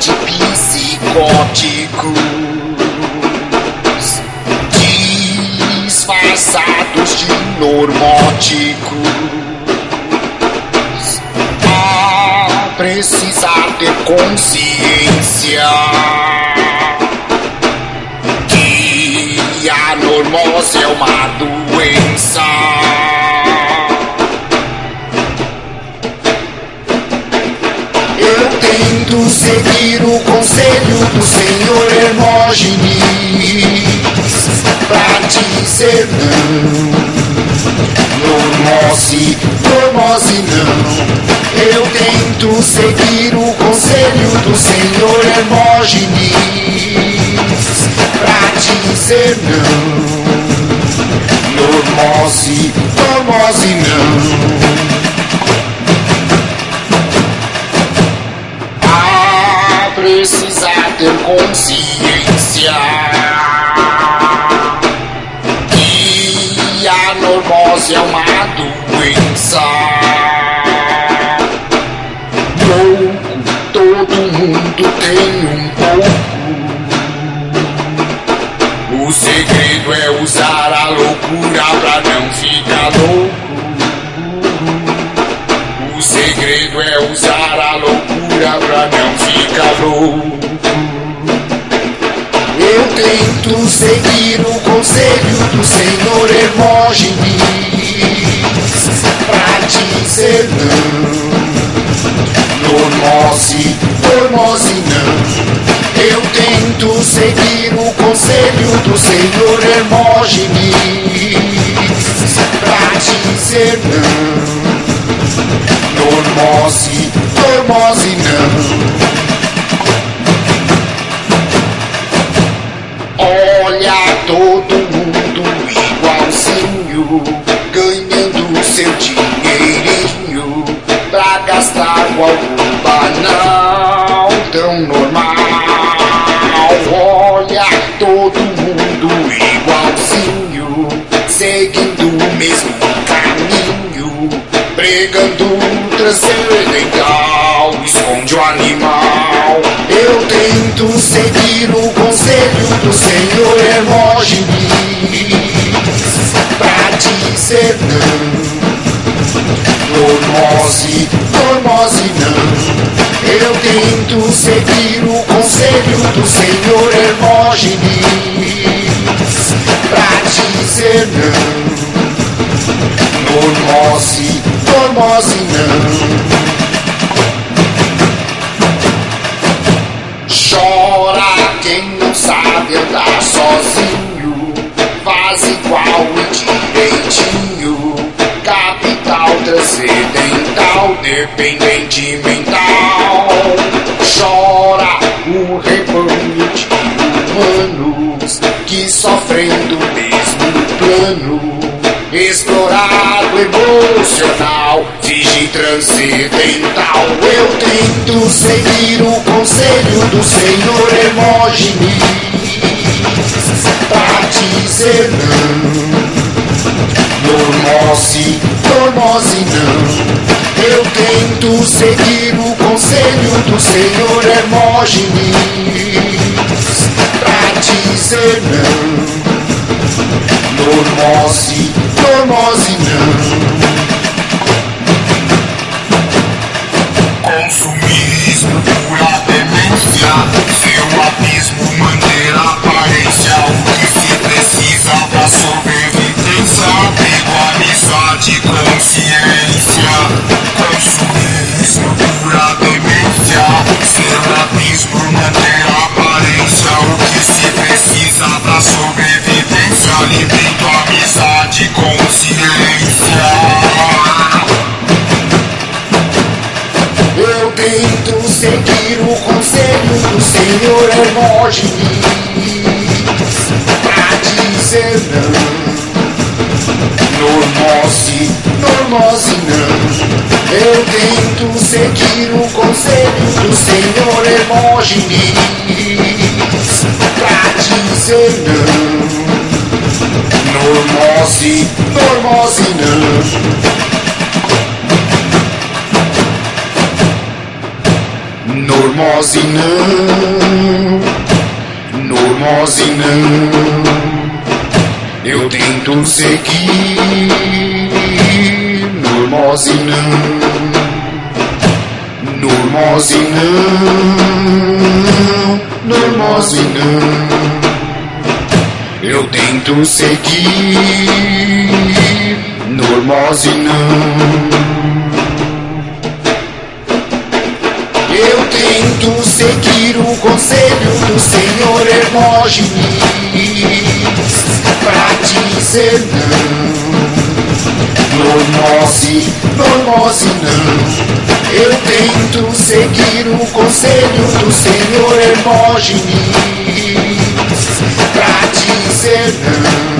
antipsicóticos disfarçados de normóticos. A precisar ter consciência que a normose é uma tento seguir o conselho do Senhor Hermógenes pra dizer não. Normose, normose não. Eu tento seguir o conselho do Senhor Hermógenes pra dizer não. Normose, normose não. É uma doença. Louco, todo mundo tem um pouco. O segredo é usar a loucura pra não ficar louco. O segredo é usar a loucura pra não ficar louco. Eu tento seguir o conselho do Senhor Hermógenes conselho do Senhor Hermógenes pra dizer não. Normose, normose não. Pregando transcendental, esconde o animal. Eu tento seguir o conselho do Senhor Hermógenes pra dizer não. Normose, normose não. Eu tento seguir o conselho do Senhor Hermógenes pra dizer não. Normose não. Chora quem não sabe andar sozinho, faz igual e direitinho. Capital transcendental, dependente mental. Chora o rebanho de humanos que sofrem do mesmo plano explorado emocional, finge transcendental. Eu tento seguir o conselho do Senhor Hermógenes pra dizer não. Normose, normose não. Eu tento seguir o conselho do Senhor Hermógenes pra dizer não. Normose Consumismo, pura demência. Seu abismo, manter a aparência. O que se precisa pra sobrevivência. Abrigo, amizade, Senhor Hermógenes pra dizer não. Normose, normose não. Eu tento seguir o conselho do Senhor Hermógenes pra dizer não. Normose, normose não. Normose Normose não, normose não. Eu tento seguir, normose não, normose não, normose não. Eu tento seguir, normose tento seguir o conselho do Senhor Hermógenes pra dizer não. Normose, normose não. Eu tento seguir o conselho do Senhor Hermógenes pra dizer não.